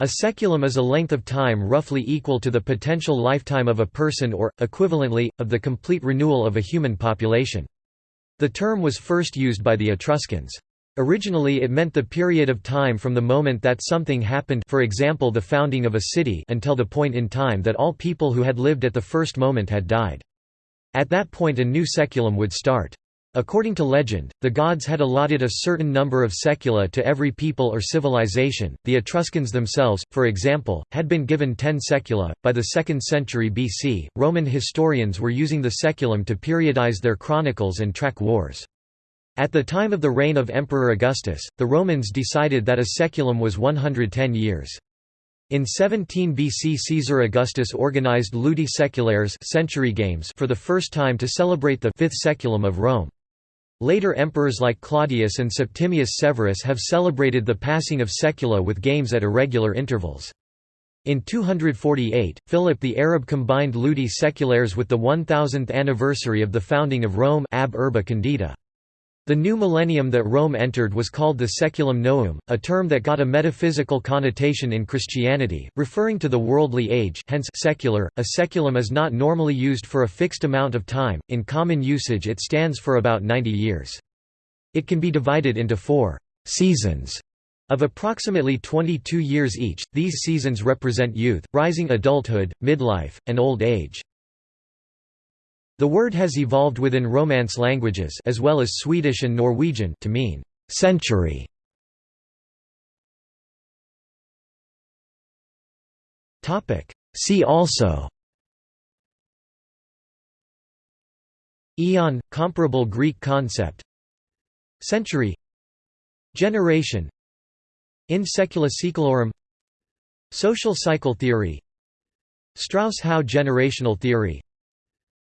A saeculum is a length of time roughly equal to the potential lifetime of a person or, equivalently, of the complete renewal of a human population. The term was first used by the Etruscans. Originally it meant the period of time from the moment that something happened for example the founding of a city until the point in time that all people who had lived at the first moment had died. At that point a new saeculum would start. According to legend, the gods had allotted a certain number of saecula to every people or civilization. The Etruscans themselves, for example, had been given ten saecula. By the 2nd century BC, Roman historians were using the saeculum to periodize their chronicles and track wars. At the time of the reign of Emperor Augustus, the Romans decided that a saeculum was 110 years. In 17 BC Caesar Augustus organized Ludi Saeculares century games for the first time to celebrate the fifth saeculum of Rome. Later emperors like Claudius and Septimius Severus have celebrated the passing of saecula with games at irregular intervals. In 248, Philip the Arab combined Ludi Saeculares with the 1000th anniversary of the founding of Rome ab Urbe Condita. The new millennium that Rome entered was called the Saeculum Novum, a term that got a metaphysical connotation in Christianity, referring to the worldly age hence secular. A saeculum is not normally used for a fixed amount of time, in common usage it stands for about 90 years. It can be divided into four «seasons» of approximately 22 years each, these seasons represent youth, rising adulthood, midlife, and old age. The word has evolved within Romance languages as well as Swedish and Norwegian to mean century. Topic. See also. Eon comparable Greek concept. Century. Generation. In saecula saeculorum Social cycle theory. Strauss-Howe generational theory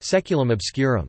Saeculum obscurum